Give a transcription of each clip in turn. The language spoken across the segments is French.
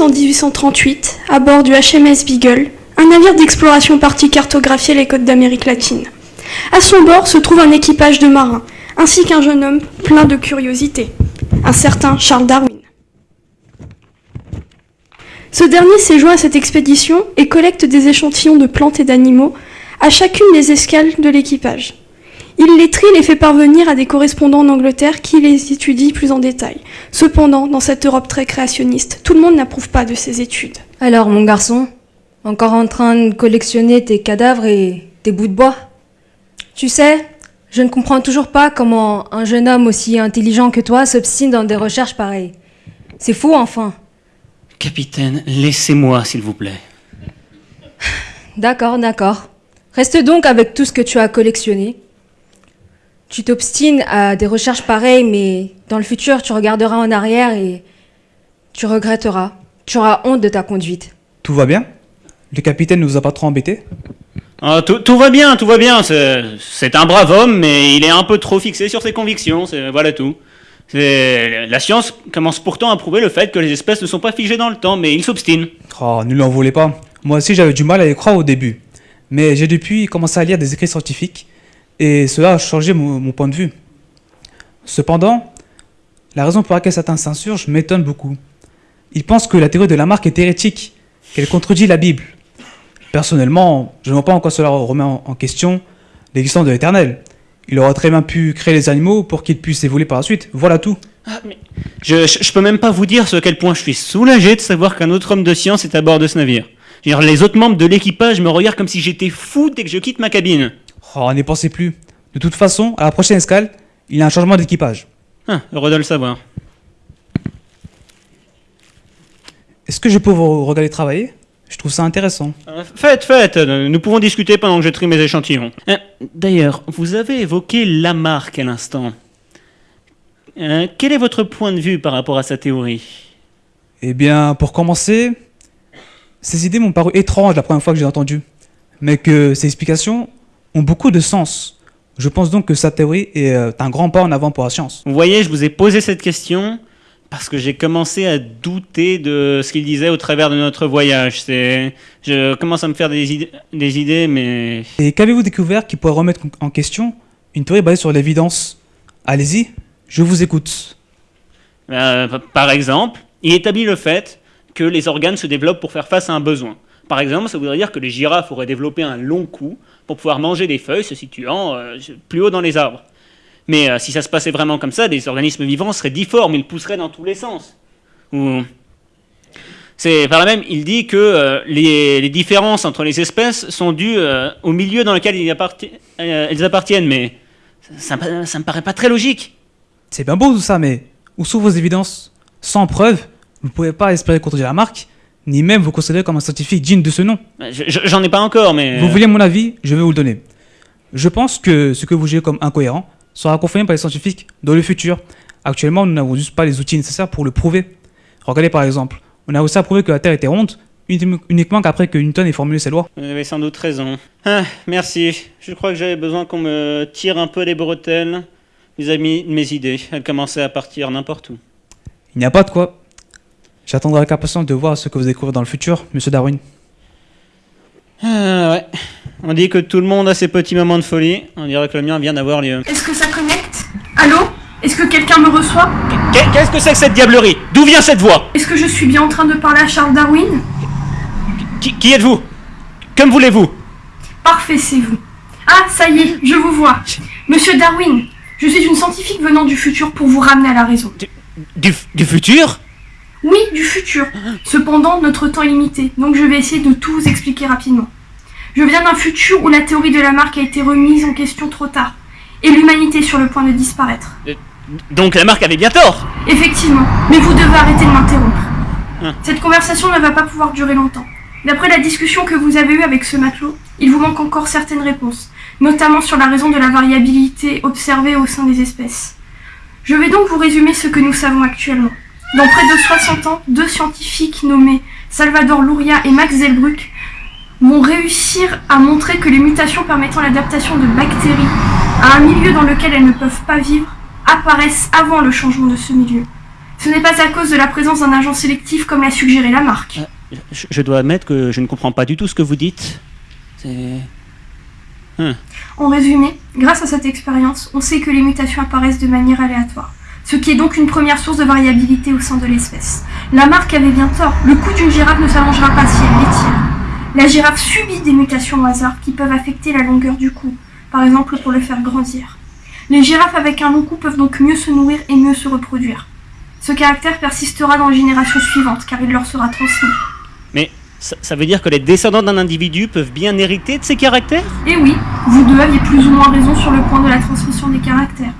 en 1838, à bord du HMS Beagle, un navire d'exploration parti cartographier les côtes d'Amérique latine. À son bord se trouve un équipage de marins, ainsi qu'un jeune homme plein de curiosité, un certain Charles Darwin. Ce dernier s'est joint à cette expédition et collecte des échantillons de plantes et d'animaux à chacune des escales de l'équipage. Il les trie et les fait parvenir à des correspondants en Angleterre qui les étudient plus en détail. Cependant, dans cette Europe très créationniste, tout le monde n'approuve pas de ces études. Alors, mon garçon, encore en train de collectionner tes cadavres et tes bouts de bois Tu sais, je ne comprends toujours pas comment un jeune homme aussi intelligent que toi s'obstine dans des recherches pareilles. C'est fou, enfin. Capitaine, laissez-moi, s'il vous plaît. D'accord, d'accord. Reste donc avec tout ce que tu as collectionné. Tu t'obstines à des recherches pareilles, mais dans le futur, tu regarderas en arrière et tu regretteras. Tu auras honte de ta conduite. Tout va bien? Le capitaine ne nous a pas trop embêtés? Ah, tout, tout va bien, tout va bien. C'est un brave homme, mais il est un peu trop fixé sur ses convictions. c'est- Voilà tout. La science commence pourtant à prouver le fait que les espèces ne sont pas figées dans le temps, mais il s'obstine. Oh, ne lui en voulez pas. Moi aussi, j'avais du mal à y croire au début. Mais j'ai depuis commencé à lire des écrits scientifiques et cela a changé mon, point de vue. Cependant, la raison pour laquelle certains s'insurgent m'étonne beaucoup. Ils pensent que la théorie de Lamarck est hérétique, qu'elle contredit la Bible. Personnellement, je ne vois pas en quoi cela remet en question l'existence de l'éternel. Il aurait très bien pu créer les animaux pour qu'ils puissent évoluer par la suite. Voilà tout. Je, je, je peux même pas vous dire à quel point je suis soulagé de savoir qu'un autre homme de science est à bord de ce navire. Les autres membres de l'équipage me regardent comme si j'étais fou dès que je quitte ma cabine. Oh, n'y pensez plus. De toute façon, à la prochaine escale, il y a un changement d'équipage. Ah, heureux de le savoir. Est-ce que je peux vous regarder travailler? Je trouve ça intéressant. Euh, Faites, faites, nous pouvons discuter pendant que je trie mes échantillons. Euh, D'ailleurs, vous avez évoqué Lamarck à l'instant. Euh, quel est votre point de vue par rapport à sa théorie? Eh bien, pour commencer, ces idées m'ont paru étranges la première fois que j'ai entendu, mais que ces explications ont beaucoup de sens. Je pense donc que sa théorie est euh, un grand pas en avant pour la science. Vous voyez, je vous ai posé cette question parce que j'ai commencé à douter de ce qu'il disait au travers de notre voyage. C'est, je commence à me faire des idées, des idées mais Et qu'avez-vous découvert qui pourrait remettre en question une théorie basée sur l'évidence? Allez-y, je vous écoute. Euh, par exemple, il établit le fait que les organes se développent pour faire face à un besoin. Par exemple, ça voudrait dire que les girafes auraient développé un long cou pour pouvoir manger des feuilles se situant euh, plus haut dans les arbres. Mais euh, si ça se passait vraiment comme ça, des organismes vivants seraient difformes, ils pousseraient dans tous les sens. C'est par là même, il dit que euh, les, différences entre les espèces sont dues au milieu dans lequel elles appartiennent, mais ça, ça, ça me paraît pas très logique. C'est bien beau tout ça, mais où sont vos évidences Sans preuve, vous ne pouvez pas espérer contredire la marque, ni même vous considérer comme un scientifique digne de ce nom. Je- je- J'en ai pas encore, mais... Vous voulez mon avis Je vais vous le donner. Je pense que ce que vous jugez comme incohérent sera confirmé par les scientifiques dans le futur. Actuellement, nous n'avons juste pas les outils nécessaires pour le prouver. Regardez par exemple, on a aussi à prouver que la Terre était ronde uni- uniquement qu'après que Newton ait formulé ses lois. Vous avez sans doute raison. Ah, merci. Je crois que j'avais besoin qu'on me tire un peu les bretelles vis-à-vis de mes idées. Elles commençaient à partir n'importe où. Il n'y a pas de quoi. J'attendrai avec impatience de voir ce que vous découvrez dans le futur, monsieur Darwin. Ah, ouais. On dit que tout le monde a ses petits moments de folie. On dirait que le mien vient d'avoir lieu. Est-ce que ça connecte? Allô? Est-ce que quelqu'un me reçoit? Qu'est- Qu'est-ce que c'est que cette diablerie? D'où vient cette voix? Est-ce que je suis bien en train de parler à Charles Darwin? Qui, qui êtes-vous? Que me voulez-vous? Parfait, c'est vous. Ah, ça y est, je vous vois. Monsieur Darwin, je suis une scientifique venant du futur pour vous ramener à la raison. du, du futur? Oui, du futur. Cependant, notre temps est limité, donc je vais essayer de tout vous expliquer rapidement. Je viens d'un futur où la théorie de Lamarck a été remise en question trop tard, et l'humanité est sur le point de disparaître. Donc la marque avait bien tort Effectivement, mais vous devez arrêter de m'interrompre. Hein. Cette conversation ne va pas pouvoir durer longtemps. D'après la discussion que vous avez eue avec ce matelot, il vous manque encore certaines réponses, notamment sur la raison de la variabilité observée au sein des espèces. Je vais donc vous résumer ce que nous savons actuellement. Dans près de 60 ans, deux scientifiques nommés Salvador Luria et Max Zellbruck vont réussir à montrer que les mutations permettant l'adaptation de bactéries à un milieu dans lequel elles ne peuvent pas vivre apparaissent avant le changement de ce milieu. Ce n'est pas à cause de la présence d'un agent sélectif comme l'a suggéré Lamarck. Je, je dois admettre que je ne comprends pas du tout ce que vous dites. C'est... En résumé, grâce à cette expérience, on sait que les mutations apparaissent de manière aléatoire, ce qui est donc une première source de variabilité au sein de l'espèce. Lamarck avait bien tort, le cou d'une girafe ne s'allongera pas si elle l'étire. La girafe subit des mutations au hasard qui peuvent affecter la longueur du cou, par exemple pour le faire grandir. Les girafes avec un long cou peuvent donc mieux se nourrir et mieux se reproduire. Ce caractère persistera dans les générations suivantes car il leur sera transmis. Mais ça, ça veut dire que les descendants d'un individu peuvent bien hériter de ces caractères? Et oui, vous deux aviez plus ou moins raison sur le point de la transmission des caractères.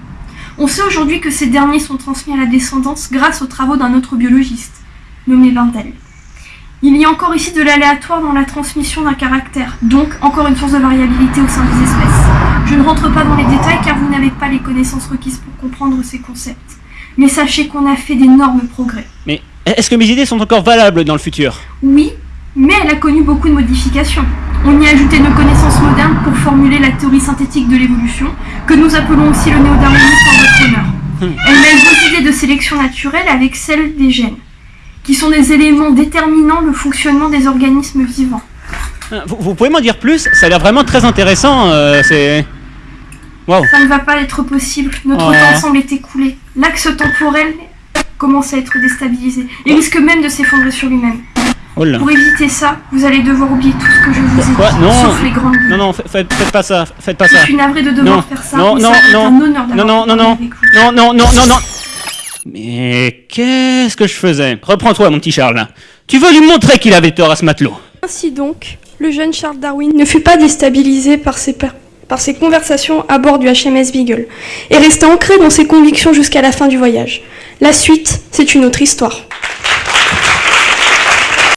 On sait aujourd'hui que ces derniers sont transmis à la descendance grâce aux travaux d'un autre biologiste, nommé Wendell. Il y a encore ici de l'aléatoire dans la transmission d'un caractère, donc encore une source de variabilité au sein des espèces. Je ne rentre pas dans les détails car vous n'avez pas les connaissances requises pour comprendre ces concepts. Mais sachez qu'on a fait d'énormes progrès. Mais est-ce que mes idées sont encore valables dans le futur? Oui, mais elle a connu beaucoup de modifications. On y a ajouté nos connaissances modernes pour formuler la théorie synthétique de l'évolution, que nous appelons aussi le néodarwinisme en votre honneur. Elle mêle vos idées de sélection naturelle avec celles des gènes, qui sont des éléments déterminant le fonctionnement des organismes vivants. Euh, vous, vous pouvez m'en dire plus? Ça a l'air vraiment très intéressant. euh, c'est... Ça ne va pas être possible, notre Ouais. temps semble être écoulé. L'axe temporel commence à être déstabilisé et risque même de s'effondrer sur lui-même. Oh là. Pour éviter ça, vous allez devoir oublier tout ce que je vous ai Quoi dit, Non. sauf les grandes lignes. Non, non, fa- faites, faites pas ça, faites pas Je ça. suis navrée de devoir Non, faire ça, non, mais non, ça non. un honneur d'avoir Non, non, non, non. avec vous. Non, non, non, non, non Mais qu'est-ce que je faisais? Reprends-toi, mon petit Charles. Tu veux lui montrer qu'il avait tort à ce matelot Ainsi donc, le jeune Charles Darwin ne fut pas déstabilisé par ses, par ses conversations à bord du HMS Beagle et resta ancré dans ses convictions jusqu'à la fin du voyage. La suite, c'est une autre histoire.